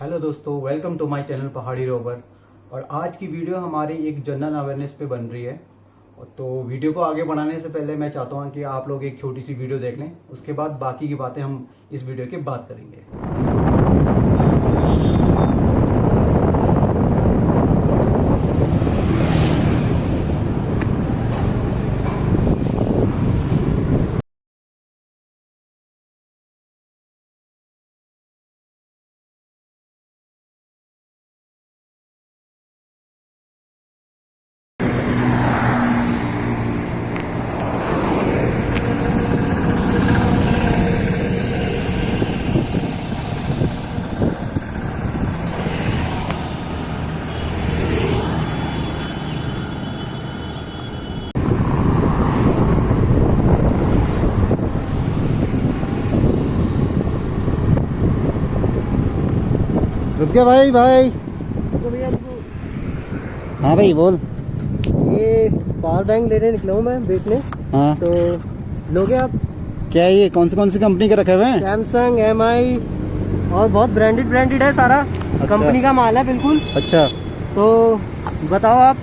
Hello दोस्तों welcome to my channel Pahadi rover. और आज की वीडियो हमारी एक जनरल अवेयरनेस पे बन रही है। तो वीडियो को आगे बढ़ाने से पहले मैं चाहता हूँ कि आप लोग एक छोटी सी वीडियो देख लें। उसके बाद बाकी की बातें हम इस वीडियो के बाद करेंगे। रुक जा भाई भाई। तो भैया हाँ भाई बोल। ये पावर बैंक लेने निकला हूँ मैं बेचने। हाँ। तो लोगे आप? क्या ये कौन सी कौन सी कंपनी के रखे हुए हैं? सैमसंग एमआई और बहुत ब्रांडेड ब्रांडेड है सारा। अच्छा। कंपनी का माल है बिल्कुल। अच्छा। तो बताओ आप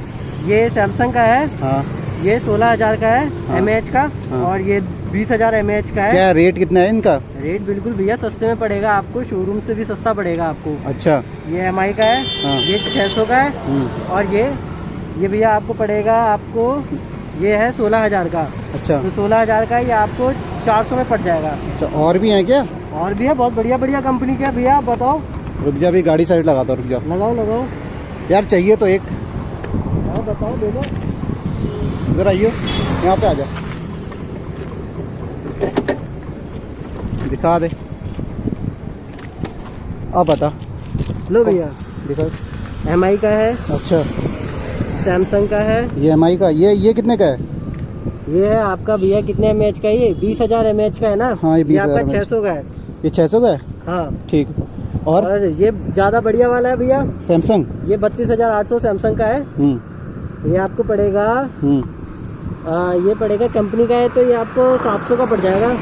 ये सैमसंग का है। हाँ। ये सोलह हज़ार का है हाँ। एम का हाँ। और ये बीस हज़ार एम का है। क्या रेट कितना है इनका? रेट बिल्कुल भैया सस्ते में पड़ेगा आपको शोरूम से भी सस्ता पड़ेगा आपको। अच्छा। ये एमआई का है हाँ। ये छः सौ का है हम्म, और ये ये भैया आपको पड़ेगा आपको ये है सोलह हज़ार का। अच्छा। तो सोलह हज़ार का ये आपको चार सौ में पड़ जाएगा। अच्छा और भी है क्या? और भी है बहुत बढ़िया बढ़िया कंपनी का भैया आप बताओ। रुक जा भी गाड़ी साइड लगाता हूँ, रुक जा। लगाओ लगाओ। यार चाहिए तो एक। बताओ दे दो। इधर आइयो यहाँ पे आ जा। दिखा दे। अब बता। लो भैया। दिखा। एम आई का है। अच्छा। सैमसंग का है। ये एमआई का। ये ये कितने का है? ये है आपका भैया कितने एमएच का है ये? बीस हज़ार एम का है ना? हाँ, ये 20,000 आपका mAh छः सौ का है। ये छह सौ का है? हाँ। ठीक। और? और ये ज़्यादा बढ़िया वाला है भैया। सैमसंग ये बत्तीस हज़ार आठ सौ सैमसंग का है। हम्म। ये आपको पड़ेगा हम्म। आ, ये पड़ेगा कंपनी का है तो ये आपको सात सौ का पड़ जाएगा।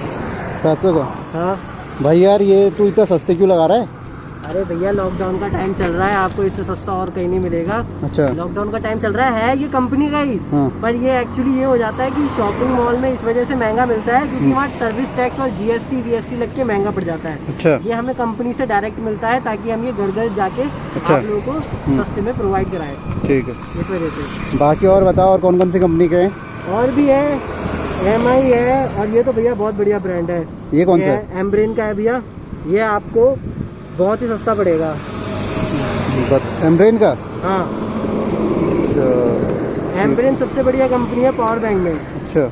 सात सौ का? हाँ। भाई यार ये तू इतना सस्ते क्यों लगा रहा है? अरे भैया लॉकडाउन का टाइम चल रहा है आपको इससे सस्ता और कहीं नहीं मिलेगा। अच्छा। लॉकडाउन का टाइम चल रहा है ये कंपनी का ही। हाँ। पर ये एक्चुअली ये हो जाता है कि शॉपिंग मॉल में इस वजह से महँगा मिलता है क्योंकि हम्म। वहाँ सर्विस टैक्स और जीएसटी वीएसटी लग के महँगा पड़ जाता है। अच्छा। ये हमें कंपनी से डायरेक्ट मिलता है ताकि हम ये घर घर जाके अच्छा। आप लोगों को हम्म। सस्ते में प्रोवाइड कराए। ठीक है। इस वजह से। बाकी और बताओ और कौन कौन सी कंपनी के हैं? और भी है एम है और ये तो भैया बहुत बढ़िया ब्रांड है। ये कौन सा है? एम्ब्रेन का है भैया। ये आपको बहुत ही सस्ता पड़ेगा। एम्ब्रेन का? हाँ। अच्छा। एम्ब्रेन सबसे बढ़िया कंपनी है पावर बैंक में। अच्छा।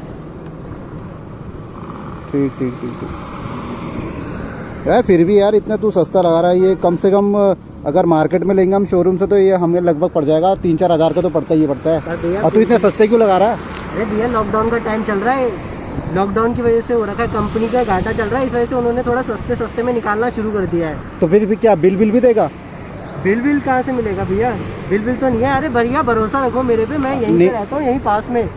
ठीक ठीक ठीक ठीक। यार फिर भी यार इतना तू सस्ता लगा रहा है ये कम से कम अगर मार्केट में लेंगे हम शोरूम से तो ये हमें लगभग पड़ जाएगा। तीन चार हज़ार का तो पड़ता ही पड़ता है। और तू इतने सस्ते क्यों लगा रहा है? अरे भैया लॉकडाउन का टाइम चल रहा है। लॉकडाउन की वजह से हो रखा है कंपनी का घाटा चल रहा है इस वजह से उन्होंने थोड़ा सस्ते सस्ते में निकालना शुरू कर दिया है। तो फिर भी क्या बिल बिल भी देगा? बिल बिल कहाँ से मिलेगा भैया? बिल बिल तो नहीं है। अरे भैया भरोसा रखो मेरे पे मैं यहीं पे रहता हूँ यहीं पास में।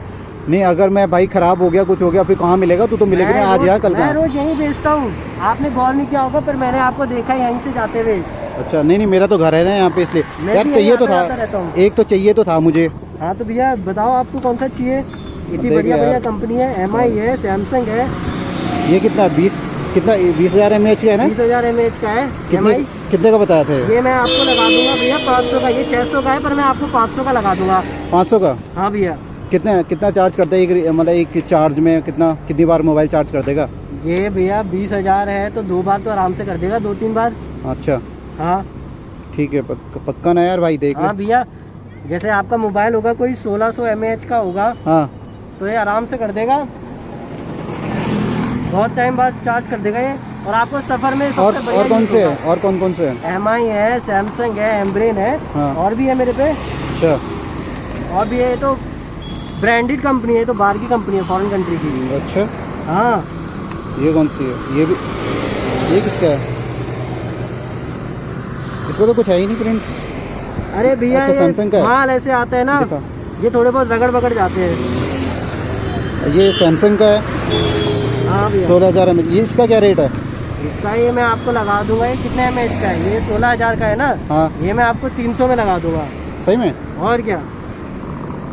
नहीं अगर मैं भाई खराब हो गया कुछ हो गया फिर कहाँ मिलेगा? तू तो मिलेगा नहीं आज यहाँ कल मैं रोज यहीं बेचता हूँ। आपने गौर नहीं किया होगा पर मैंने आपको देखा यहीं से जाते हुए। अच्छा नहीं नहीं मेरा तो घर है ना यहाँ पे इसलिए। यार चाहिए तो था। एक तो चाहिए तो था मुझे। हाँ तो भैया बताओ आपको कौन सा चाहिए? इतनी बढ़िया बढ़िया कंपनी है एम है सैमसंग है। ये कितना बीस कितना बीस हज़ार एम एच का है ना? बीस हज़ार एम का है। कितने कितने का बताया था ये? मैं आपको लगा दूँगा भैया पाँच सौ का ये छः सौ का है पर मैं आपको पाँच सौ का लगा दूँगा। पाँच सौ का? हाँ भैया। कितने कितना चार्ज करता है एक मतलब एक चार्ज में कितना कितनी बार मोबाइल चार्ज कर देगा? ये भैया बीस हज़ार है तो दो बार तो आराम से कर देगा दो तीन बार। अच्छा। हाँ। ठीक है पक, पक्का ना यार भाई देख हाँ भैया जैसे आपका मोबाइल होगा कोई सोलह सौ एम का होगा हाँ। तो ये आराम से कर देगा। बहुत टाइम बाद चार्ज कर देगा ये। और आपको सफ़र में सबसे और और कौन से है और कौन कौन से? है एम आई है सैमसंग है एम्ब्रेन है। हाँ। और भी है मेरे पे। अच्छा। और भी है ये तो ब्रांडेड कंपनी है तो बाहर की कंपनी है फॉरेन कंट्री की। अच्छा। हाँ। ये कौन सी है? ये भी ये किसका है? इसको तो कुछ है ही नहीं प्रिंट अरे भैया अच्छा, का माल ऐसे आता है ना ये थोड़े बहुत रगड़ बगड़ जाते हैं। ये सैमसंग का है। हाँ भैया। सोलह हज़ार एम ये इसका क्या रेट है? इसका ये मैं आपको लगा दूँगा ये कितने एम का है? ये सोलह हज़ार का है ना? हाँ। ये मैं आपको तीन सौ में लगा दूँगा। सही में? और क्या?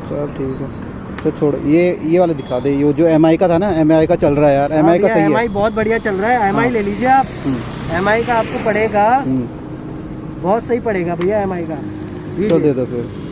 चल ठीक है। तो छोड़ ये ये वाला दिखा दे। ये जो एमआई का था ना एमआई का चल रहा है यार। एमआई का सही एम है बहुत बढ़िया चल रहा है। एम हाँ। ले लीजिए आप। हम्म, एम का आपको पड़ेगा। हम्म, बहुत सही पड़ेगा भैया MI का। लीजिए। दे दो फिर।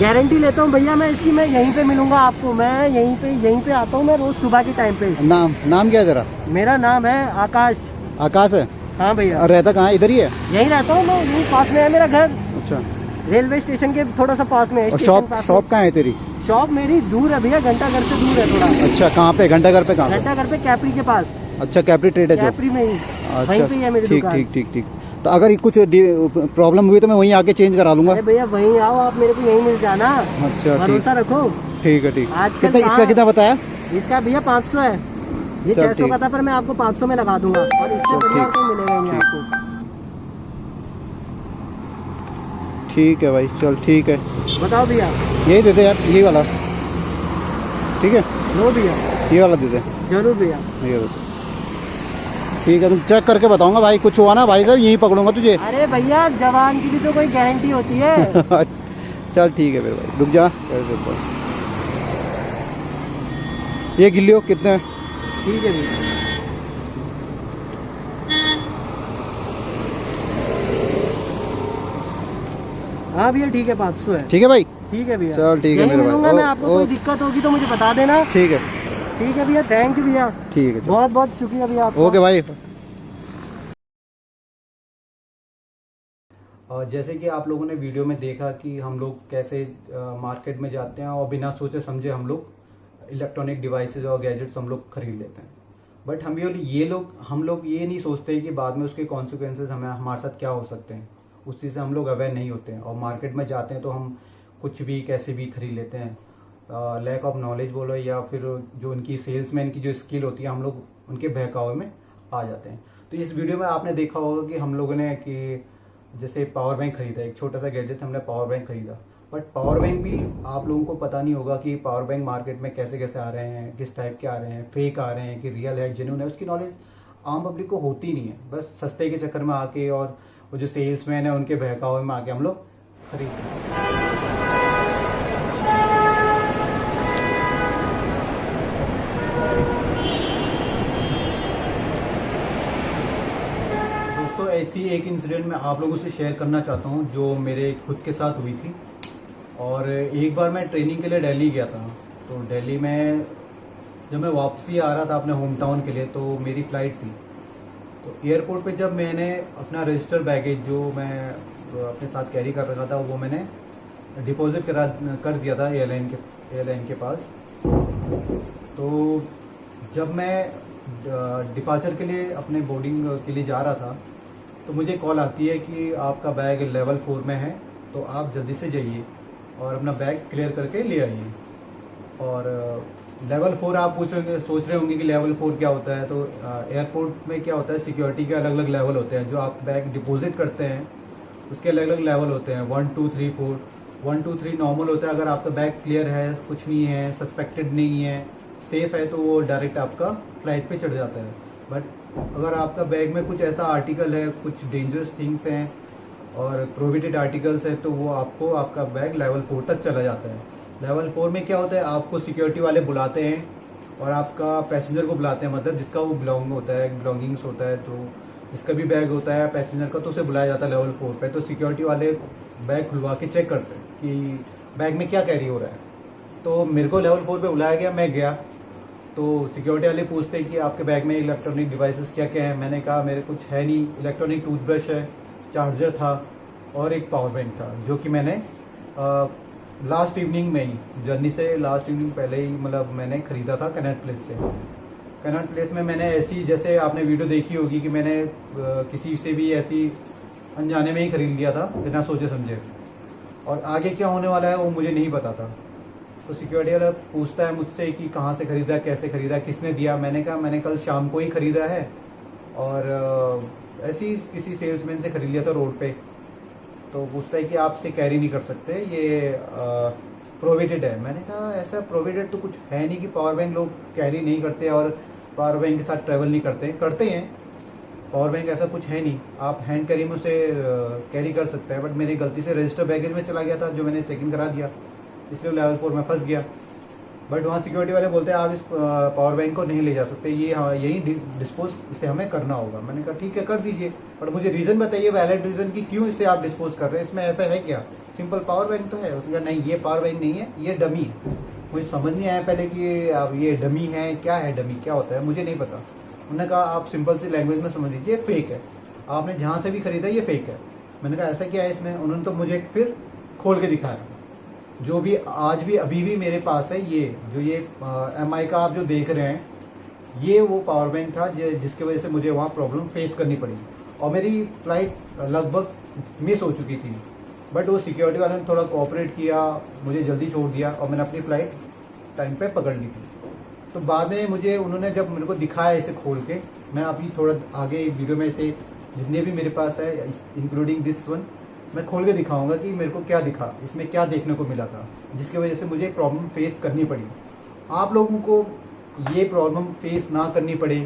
गारंटी लेता हूँ भैया मैं इसकी मैं यहीं पे मिलूँगा आपको मैं यहीं पे यहीं पे आता हूँ मैं रोज सुबह के टाइम पे। नाम नाम क्या है तेरा? मेरा नाम है आकाश। आकाश है? हाँ भैया। रहता कहाँ इधर ही है? यहीं रहता हूँ मैं यहीं पास में है मेरा घर। अच्छा। रेलवे स्टेशन के थोड़ा सा पास में है शॉप शॉप कहाँ है तेरी? शॉप मेरी दूर है भैया घंटा घर से दूर है थोड़ा। अच्छा कहाँ पे? घंटा घर पे कहाँ घंटा घर पे कैपरी के पास। अच्छा कैपरी ट्रेड है कैपरी में ही वहीं अच्छा पे ही है मेरी ठीक ठीक ठीक ठीक। तो अगर कुछ प्रॉब्लम हुई तो मैं वहीं आके चेंज करा लूँगा। भैया वहीं आओ आप मेरे को यहीं मिल जाना। अच्छा ठीक। भरोसा रखो। ठीक है ठीक। आजकल कितना इसका कितना बताया? इसका भैया पाँच सौ है। ये छह सौ का था पर मैं आपको पाँच सौ में लगा दूँगा। और इससे बढ़िया ठीक। मिलेगा ही आपको। ठीक है भाई चल ठीक है। बताओ भैया। यही देते यार ये वाला। ठीक है? लो भैया। ये वाला दे दे। ज़रूर भैया। ये। ठीक है तुम चेक करके बताऊँगा भाई कुछ हुआ ना भाई साहब यहीं पकड़ूँगा तुझे। अरे भैया जवान की भी तो कोई गारंटी होती है। चल ठीक है फिर भाई रुक जा। कर देता हूँ। ये कितने? ठीक है भैया हाँ भैया ठीक है पाँच सौ है। ठीक है भाई? ठीक है भैया। चल ठीक है मेरे भाई। मैं आपको कोई दिक्कत होगी तो मुझे बता देना। ठीक है। ठीक है भैया थैंक यू भैया। ठीक है बहुत बहुत शुक्रिया भैया ओके भाई। और जैसे कि आप लोगों ने वीडियो में देखा कि हम लोग कैसे मार्केट में जाते हैं और बिना सोचे समझे हम लोग इलेक्ट्रॉनिक डिवाइसेज और गैजेट्स हम लोग खरीद लेते हैं। बट हम ये ये लोग हम लोग ये नहीं सोचते कि बाद में उसके कॉन्सिक्वेंसेज हमें हमारे साथ क्या हो सकते हैं। उस चीज़ से हम लोग अवेयर नहीं होते हैं और मार्केट में जाते हैं तो हम कुछ भी कैसे भी खरीद लेते हैं। लैक ऑफ़ नॉलेज बोलो या फिर जो उनकी सेल्समैन की जो स्किल होती है, हम लोग उनके बहकावे में आ जाते हैं। तो इस वीडियो में आपने देखा होगा कि हम लोगों ने कि जैसे पावर बैंक खरीदा, एक छोटा सा गैजेट हमने पावर बैंक खरीदा। बट पावर बैंक भी आप लोगों को पता नहीं होगा कि पावर बैंक मार्केट में कैसे कैसे आ रहे हैं, किस टाइप के आ रहे हैं फेक आ रहे हैं कि रियल है जेन्यून है, उसकी नॉलेज आम पब्लिक को होती नहीं है। बस सस्ते के चक्कर में आके और वो जो सेल्समैन है, उनके बहकावे में आके हम लोग खरीदते हैं दोस्तों ऐसी एक इंसिडेंट मैं आप लोगों से शेयर करना चाहता हूँ, जो मेरे खुद के साथ हुई थी। और एक बार मैं ट्रेनिंग के लिए दिल्ली गया था तो दिल्ली में जब मैं वापसी आ रहा था अपने होम टाउन के लिए तो मेरी फ़्लाइट थी। तो एयरपोर्ट पे जब मैंने अपना रजिस्टर बैगेज जो मैं अपने साथ कैरी कर रखा था, वो मैंने डिपॉजिट करा, कर दिया था एयरलाइन के एयरलाइन के पास। तो जब मैं डिपार्चर के लिए अपने बोर्डिंग के लिए जा रहा था तो मुझे कॉल आती है कि आपका बैग लेवल फोर में है तो आप जल्दी से जाइए और अपना बैग क्लियर करके ले आइए। और लेवल फोर आप पूछ रहे सोच रहे होंगे कि लेवल फोर क्या होता है तो एयरपोर्ट में क्या होता है सिक्योरिटी के अलग अलग लेवल होते हैं। जो आप बैग डिपॉजिट करते हैं, उसके अलग अलग लेवल होते हैं। One two three four one two three normal होता है, अगर आपका बैग क्लियर है, कुछ नहीं है सस्पेक्टेड नहीं है सेफ़ है तो वो डायरेक्ट आपका फ़्लाइट पे चढ़ जाता है। बट अगर आपका बैग में कुछ ऐसा आर्टिकल है, कुछ डेंजरस थिंग्स हैं और प्रोहिबिटेड आर्टिकल्स हैं तो वो आपको आपका बैग लेवल फोर तक चला जाता है। लेवल फोर में क्या होता है, आपको सिक्योरिटी वाले बुलाते हैं और आपका पैसेंजर को बुलाते हैं मतलब जिसका वो बिलोंग होता है बिलोंगिंग्स होता है तो जिसका भी बैग होता है पैसेंजर का तो उसे बुलाया जाता है लेवल फोर पे तो सिक्योरिटी वाले बैग खुलवा के चेक करते हैं कि बैग में क्या कैरी हो रहा है। तो मेरे को लेवल फोर पे बुलाया गया, मैं गया तो सिक्योरिटी वाले पूछते हैं कि आपके बैग में इलेक्ट्रॉनिक डिवाइसेस क्या क्या हैं? मैंने कहा मेरे कुछ है नहीं। इलेक्ट्रॉनिक टूथब्रश है चार्जर था और एक पावर बैंक था जो कि मैंने आ, लास्ट इवनिंग में ही जर्नी से लास्ट इवनिंग पहले ही मतलब मैंने खरीदा था कनेक्ट प्लेस से। कनेक्ट प्लेस में मैंने ऐसी जैसे आपने वीडियो देखी होगी कि मैंने अ, किसी से भी ऐसी अनजाने में ही खरीद लिया था बिना सोचे समझे और आगे क्या होने वाला है वो मुझे नहीं पता था। तो सिक्योरिटी वाला पूछता है मुझसे कि कहाँ से खरीदा, कैसे खरीदा, किसने दिया? मैंने कहा, मैंने कल शाम को ही खरीदा है। और ऐसे ही किसी सेल्समैन से खरीद लिया था रोड पे। तो पूछता है कि आपसे कैरी नहीं कर सकते, ये प्रोविडेड है। मैंने कहा, ऐसा प्रोविडेड तो कुछ है नहीं कि पावर बैंक लोग कैरी नहीं करते और पावर बैंक के साथ ट्रैवल नहीं करते। करते हैं पावर बैंक ऐसा कुछ है नहीं। आप हैंड कैरी में उसे कैरी कर सकते हैं बट मेरी गलती से रजिस्टर बैगेज में चला गया था, जो मैंने चेक इन करा दिया। इसलिए लेवल फोर में फंस गया। बट वहाँ सिक्योरिटी वाले बोलते हैं आप इस पावर बैंक को नहीं ले जा सकते। ये हाँ, यही डिस्पोज इसे हमें करना होगा। मैंने कहा ठीक है कर दीजिए। बट मुझे रीज़न बताइए वैलिड रीज़न कि क्यों इसे आप डिस्पोज कर रहे हैं? इसमें ऐसा है क्या? सिंपल पावर बैंक तो है। उसने कहा नहीं ये पावर बैंक नहीं है ये डमी है। मुझे समझ नहीं आया पहले कि अब ये डमी है क्या है डमी क्या होता है? मुझे नहीं पता। उन्होंने कहा आप सिंपल सी लैंग्वेज में समझ लीजिए फेक है। आपने जहाँ से भी खरीदा ये फेक है। मैंने कहा ऐसा क्या है इसमें? उन्होंने तो मुझे फिर खोल के दिखाया। जो भी, आज भी, अभी भी मेरे पास है ये, जो ये एम आई का आप जो देख रहे हैं, ये वो पावर बैंक था जिसकी वजह से मुझे वहाँ प्रॉब्लम फेस करनी पड़ी। और मेरी फ़्लाइट लगभग मिस हो चुकी थी। बट वो सिक्योरिटी वाले ने थोड़ा कोऑपरेट किया, मुझे जल्दी छोड़ दिया और मैंने अपनी फ़्लाइट टाइम पे पकड़ ली थी। तो बाद में मुझे, उन्होंने जब मेरे को दिखाया इसे खोल के, मैं अभी थोड़ा आगे वीडियो में इसे, जितने भी मेरे पास है इंक्लूडिंग दिस वन मैं खोल के दिखाऊँगा कि मेरे को क्या दिखा, इसमें क्या देखने को मिला था, जिसकी वजह से मुझे प्रॉब्लम फेस करनी पड़ी। आप लोगों को ये प्रॉब्लम फेस ना करनी पड़े।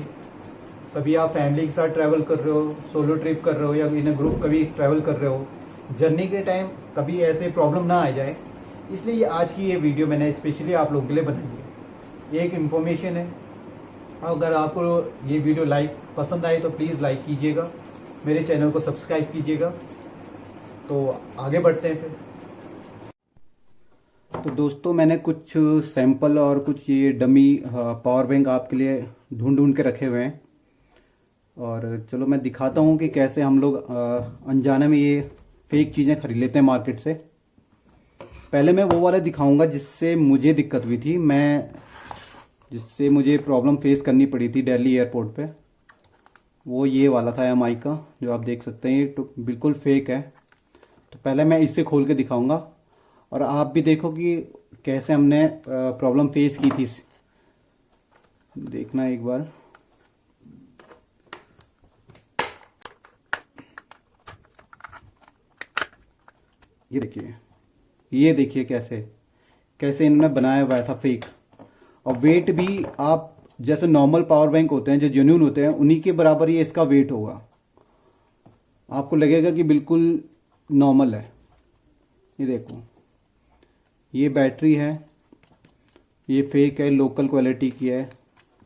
कभी आप फैमिली के साथ ट्रैवल कर रहे हो सोलो ट्रिप कर रहे हो या इन ग्रुप कभी ट्रैवल कर रहे हो जर्नी के टाइम कभी ऐसे प्रॉब्लम ना आ जाए। इसलिए आज की ये वीडियो मैंने स्पेशली आप लोगों के लिए बनाई है। एक इन्फॉर्मेशन है। अगर आपको ये वीडियो लाइक पसंद आए तो प्लीज़ लाइक कीजिएगा। मेरे चैनल को सब्सक्राइब कीजिएगा। तो आगे बढ़ते हैं फिर। तो दोस्तों, मैंने कुछ सैंपल और कुछ ये डमी पावर बैंक आपके लिए ढूंढ ढूंढ के रखे हुए हैं। और चलो, मैं दिखाता हूँ कि कैसे हम लोग अनजाने में ये फेक चीज़ें खरीद लेते हैं मार्केट से। पहले मैं वो वाले दिखाऊँगा जिससे मुझे दिक्कत हुई थी। मैं, जिससे मुझे प्रॉब्लम फेस करनी पड़ी थी दिल्ली एयरपोर्ट पे। वो ये वाला था एमआई का, जो आप देख सकते हैं, ये तो बिल्कुल फेक है। तो पहले मैं इससे खोल के दिखाऊँगा। और आप भी देखो कि कैसे हमने प्रॉब्लम फेस की थी देखना एक बार। ये देखिए ये देखिए कैसे कैसे इन्होंने बनाया हुआ था फेक और वेट भी आप जैसे नॉर्मल पावर बैंक होते हैं, जो जेन्यून होते हैं, उन्हीं के बराबर ये इसका वेट होगा। आपको लगेगा कि बिल्कुल नॉर्मल है। ये देखो। ये बैटरी है। ये फेक है लोकल क्वालिटी की है।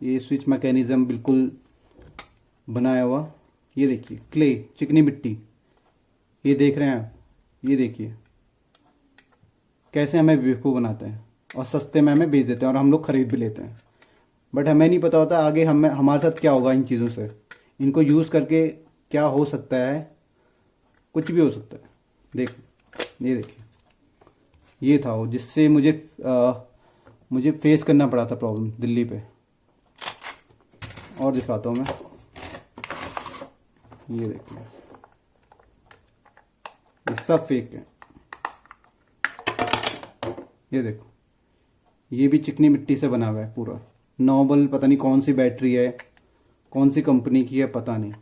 ये स्विच मैकेनिज़्म बिल्कुल बनाया हुआ। ये देखिए क्ले चिकनी मिट्टी। ये देख रहे हैं आप? ये देखिए। कैसे हमें बेवकूफ़ बनाते हैं और सस्ते में हमें बेच देते हैं और हम लोग ख़रीद भी लेते हैं। बट हमें नहीं पता होता आगे हमें, हमारे साथ क्या होगा इन चीज़ों से। इनको यूज़ करके क्या हो सकता है? कुछ भी हो सकता है। देख ये देखिए ये था वो जिससे मुझे आ, मुझे फेस करना पड़ा था प्रॉब्लम दिल्ली पे। और दिखाता हूँ मैं। ये देखिए ये सब फेक है। ये देखो। ये भी चिकनी मिट्टी से बना हुआ है पूरा। नॉबल पता नहीं कौन सी बैटरी है कौन सी कंपनी की है पता नहीं।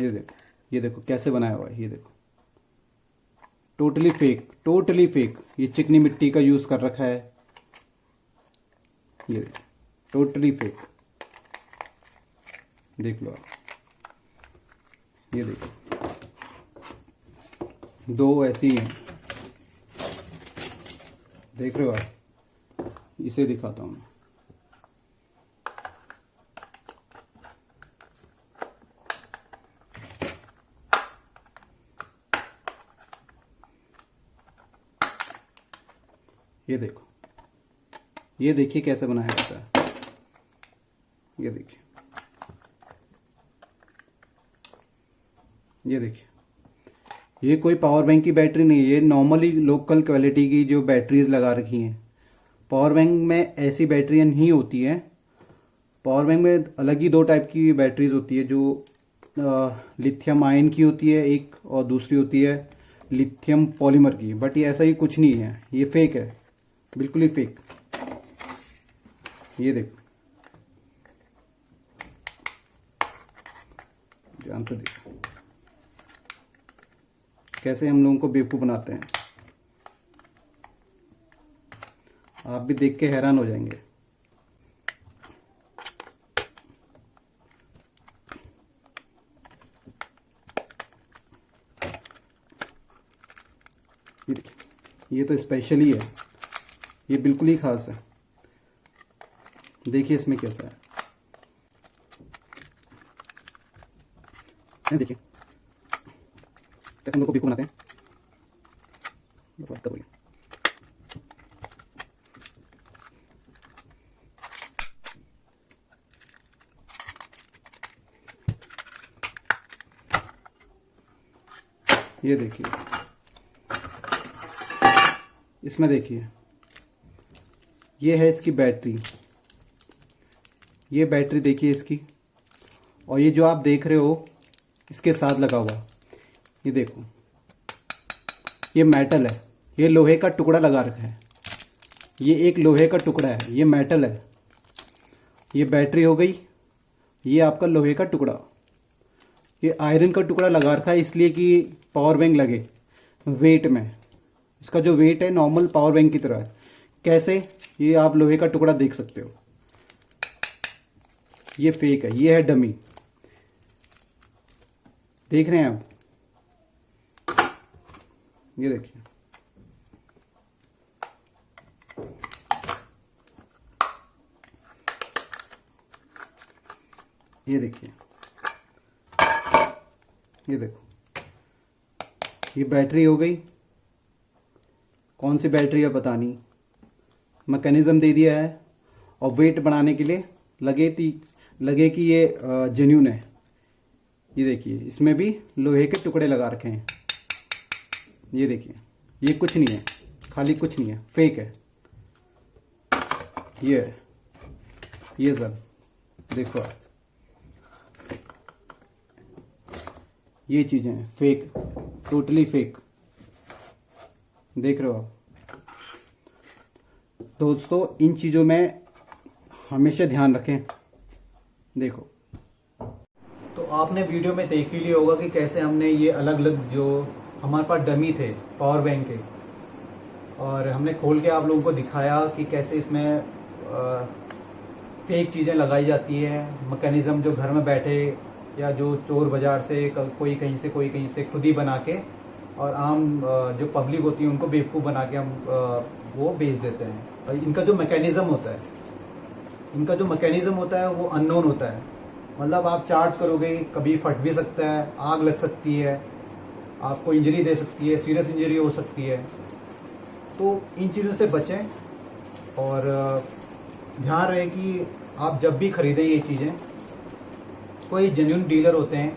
ये देखो ये देखो कैसे बनाया हुआ है ये देखो। टोटली फेक टोटली फेक ये चिकनी मिट्टी का यूज़ कर रखा है। ये टोटली फेक देख लो आप। ये देखो। दो ऐसी हैं। देख रहे हो आप? इसे दिखाता हूँ ये देखो। ये देखिए कैसे बनाया जाता है। ये देखिए। ये देखिए। ये कोई पावर बैंक की बैटरी नहीं है, ये नॉर्मली लोकल क्वालिटी की जो बैटरीज लगा रखी हैं। पावर बैंक में ऐसी बैटरियाँ नहीं होती हैं। पावर बैंक में अलग ही दो टाइप की बैटरीज होती है, जो लिथियम आयन की होती है एक और दूसरी होती है लिथियम पॉलीमर की। बट ये ऐसा ही कुछ नहीं है, ये फेक है। बिल्कुल ही फेक ये देखो। ध्यान से देखो। कैसे हम लोगों को बेवकूफ़ बनाते हैं। आप भी देख के हैरान हो जाएँगे। ये देखिए, ये तो स्पेशल ही है। ये बिल्कुल ही खास है। देखिए इसमें कैसा है। देखिए। कैसे हम लोग को बिल्कुल बनाते हैं। ये देखिए। इसमें देखिए। ये है इसकी बैटरी। ये बैटरी देखिए इसकी। और ये जो आप देख रहे हो, इसके साथ लगा हुआ। ये देखो। ये मेटल है। ये लोहे का टुकड़ा लगा रखा है। ये एक लोहे का टुकड़ा है। ये मेटल है। ये बैटरी हो गई। ये आपका लोहे का टुकड़ा। ये आयरन का टुकड़ा लगा रखा है, इसलिए कि पावर बैंक लगे। वेट में। इसका जो वेट है नॉर्मल पावर बैंक की तरह है। कैसे? ये आप लोहे का टुकड़ा देख सकते हो। ये फेक है, ये है डमी देख रहे हैं आप? ये देखिए। ये देखिए। ये देखो। ये बैटरी हो गई। कौन सी बैटरी है पता नहीं। मैकेनिज्म दे दिया है और वेट बढ़ाने के लिए लगे थी लगे कि ये जेन्यून है। ये देखिए, इसमें भी लोहे के टुकड़े लगा रखे हैं। ये देखिए, ये कुछ नहीं है, खाली कुछ नहीं है फेक है। ये है, ये सब, देखो ये चीज़ें फेक टोटली फेक देख रहे हो आप? दोस्तों, इन चीज़ों में हमेशा ध्यान रखें। देखो। तो आपने वीडियो में देख ही लिया होगा कि कैसे हमने ये अलग अलग जो हमारे पास डमी थे पावर बैंक के, और हमने खोल के आप लोगों को दिखाया कि कैसे इसमें फेक चीज़ें लगाई जाती है मैकेनिज्म जो घर में बैठे, या जो चोर बाज़ार से कोई कहीं से, कोई कहीं से खुद ही बना के, और आम जो पब्लिक होती है, उनको बेवकूफ़ बना के हम वो बेच देते हैं। और इनका जो मैकेनिज्म होता है इनका जो मैकेनिज्म होता है वो अननोन होता है। मतलब आप चार्ज करोगे कभी फट भी सकता है आग लग सकती है आपको इंजरी दे सकती है सीरियस इंजरी हो सकती है। तो इन चीज़ों से बचें और ध्यान रहे कि आप जब भी खरीदें ये चीज़ें कोई जेन्यून डीलर होते हैं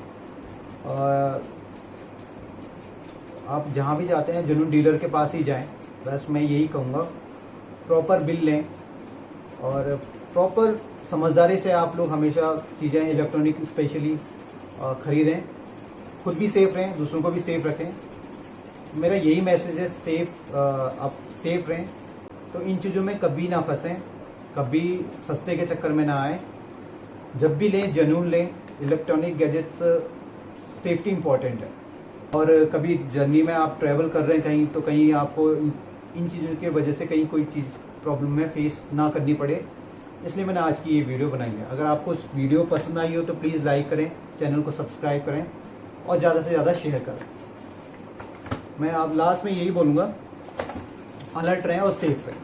अ, आप जहाँ भी जाते हैं जेन्यून डीलर के पास ही जाएँ। बस मैं यही कहूँगा प्रॉपर बिल लें और प्रॉपर समझदारी से आप लोग हमेशा चीज़ें इलेक्ट्रॉनिक स्पेशली खरीदें। खुद भी सेफ़ रहें, दूसरों को भी सेफ़ रखें। मेरा यही मैसेज है सेफ़ आप सेफ़ रहें। तो इन चीज़ों में कभी ना फंसें, कभी सस्ते के चक्कर में ना आए। जब भी लें जनून लें इलेक्ट्रॉनिक गैजेट्स सेफ्टी इंपॉर्टेंट है। और कभी जर्नी में आप ट्रैवल कर रहे हैं कहीं तो कहीं आपको इन चीज़ों के वजह से कहीं कोई चीज़ प्रॉब्लम में फेस ना करनी पड़े। इसलिए मैंने आज की ये वीडियो बनाई है। अगर आपको वीडियो पसंद आई हो तो प्लीज़ लाइक करें चैनल को सब्सक्राइब करें और ज़्यादा से ज़्यादा शेयर करें। मैं आप लास्ट में यही बोलूँगा अलर्ट रहें और सेफ़ रहें।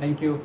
Thank you